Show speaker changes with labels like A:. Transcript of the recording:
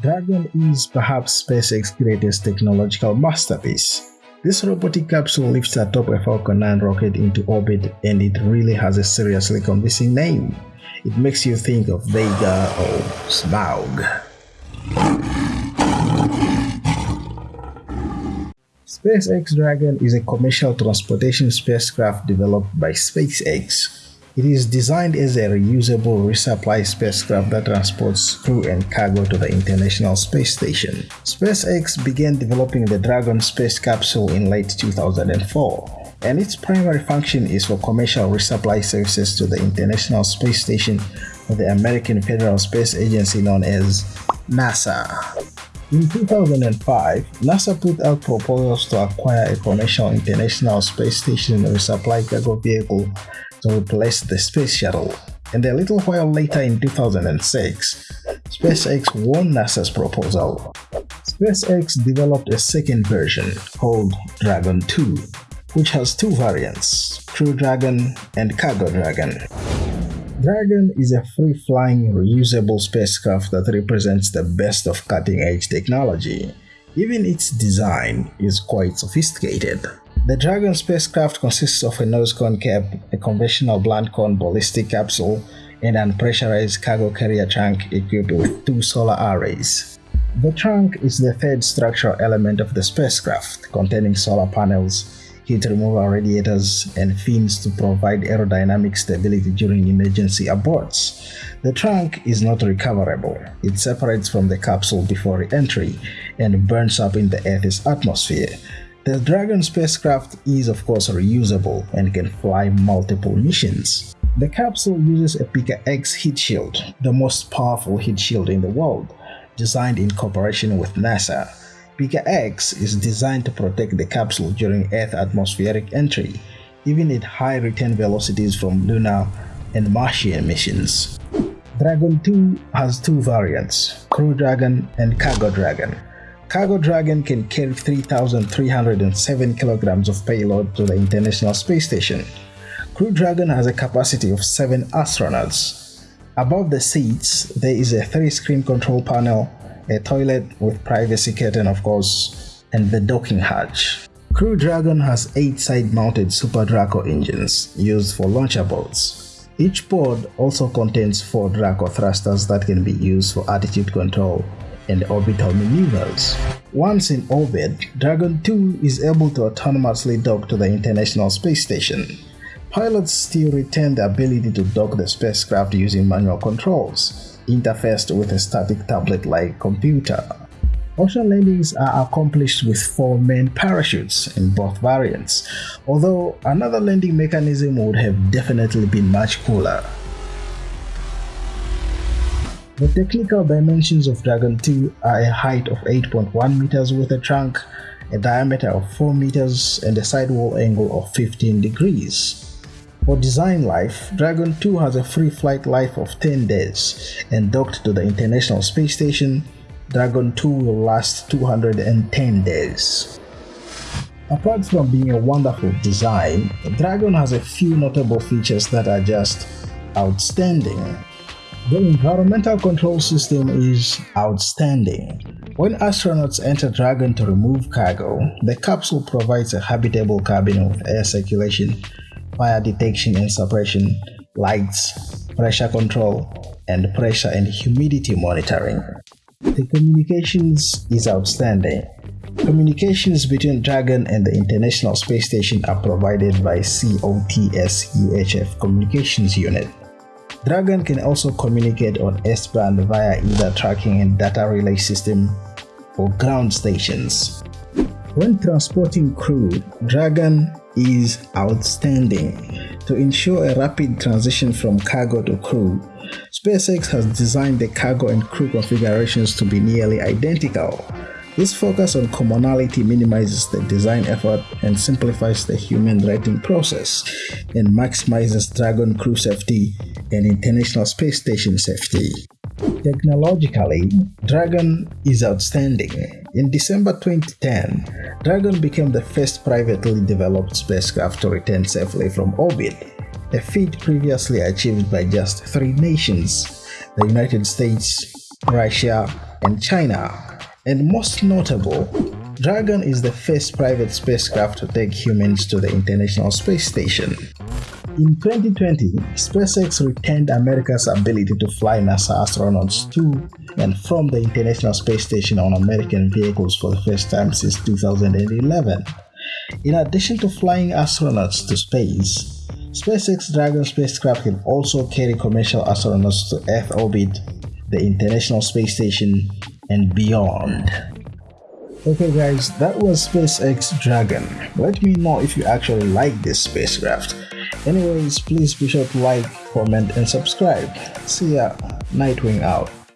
A: Dragon is perhaps SpaceX's greatest technological masterpiece. This robotic capsule lifts atop a Falcon 9 rocket into orbit and it really has a seriously convincing name. It makes you think of Vega or Smaug. SpaceX Dragon is a commercial transportation spacecraft developed by SpaceX it is designed as a reusable resupply spacecraft that transports crew and cargo to the International Space Station. SpaceX began developing the Dragon space capsule in late 2004, and its primary function is for commercial resupply services to the International Space Station of the American Federal Space Agency known as NASA. In 2005, NASA put out proposals to acquire a commercial International Space Station resupply cargo vehicle to replace the Space Shuttle, and a little while later in 2006, SpaceX won NASA's proposal. SpaceX developed a second version called Dragon 2, which has two variants, Crew Dragon and Cargo Dragon. Dragon is a free-flying, reusable spacecraft that represents the best of cutting-edge technology. Even its design is quite sophisticated. The Dragon spacecraft consists of a nose cone cap, a conventional blunt cone ballistic capsule, and an pressurized cargo carrier trunk equipped with two solar arrays. The trunk is the third structural element of the spacecraft, containing solar panels, heat removal radiators, and fins to provide aerodynamic stability during emergency aborts. The trunk is not recoverable. It separates from the capsule before re-entry and burns up in the Earth's atmosphere, the Dragon spacecraft is of course reusable and can fly multiple missions. The capsule uses a PICA-X heat shield, the most powerful heat shield in the world, designed in cooperation with NASA. PICA-X is designed to protect the capsule during Earth atmospheric entry, even at high return velocities from lunar and Martian missions. Dragon 2 has two variants, Crew Dragon and Cargo Dragon. Cargo Dragon can carry 3,307 kilograms of payload to the International Space Station. Crew Dragon has a capacity of 7 astronauts. Above the seats, there is a 3-screen control panel, a toilet with privacy curtain of course, and the docking hatch. Crew Dragon has 8 side-mounted Super Draco engines used for launch aborts. Each pod also contains 4 Draco thrusters that can be used for attitude control and orbital maneuvers. Once in orbit, Dragon 2 is able to autonomously dock to the International Space Station. Pilots still retain the ability to dock the spacecraft using manual controls, interfaced with a static tablet-like computer. Ocean landings are accomplished with four main parachutes in both variants, although another landing mechanism would have definitely been much cooler. The technical dimensions of Dragon 2 are a height of 8.1 meters with a trunk, a diameter of 4 meters, and a sidewall angle of 15 degrees. For design life, Dragon 2 has a free flight life of 10 days, and docked to the International Space Station, Dragon 2 will last 210 days. Apart from being a wonderful design, Dragon has a few notable features that are just outstanding. The environmental control system is outstanding. When astronauts enter Dragon to remove cargo, the capsule provides a habitable cabin with air circulation, fire detection and suppression, lights, pressure control, and pressure and humidity monitoring. The communications is outstanding. Communications between Dragon and the International Space Station are provided by COTS UHF Communications Unit. Dragon can also communicate on S-band via either tracking and data relay system or ground stations. When transporting crew, Dragon is outstanding. To ensure a rapid transition from cargo to crew, SpaceX has designed the cargo and crew configurations to be nearly identical. This focus on commonality minimizes the design effort and simplifies the human rating process and maximizes Dragon crew safety and International Space Station safety. Technologically, Dragon is outstanding. In December 2010, Dragon became the first privately developed spacecraft to return safely from orbit, a feat previously achieved by just three nations, the United States, Russia, and China. And most notable, Dragon is the first private spacecraft to take humans to the International Space Station. In 2020, SpaceX retained America's ability to fly NASA astronauts to and from the International Space Station on American vehicles for the first time since 2011. In addition to flying astronauts to space, SpaceX Dragon spacecraft can also carry commercial astronauts to Earth orbit, the International Space Station, and beyond. Okay guys, that was SpaceX Dragon. Let me know if you actually like this spacecraft. Anyways, please be sure to like, comment, and subscribe. See ya. Nightwing out.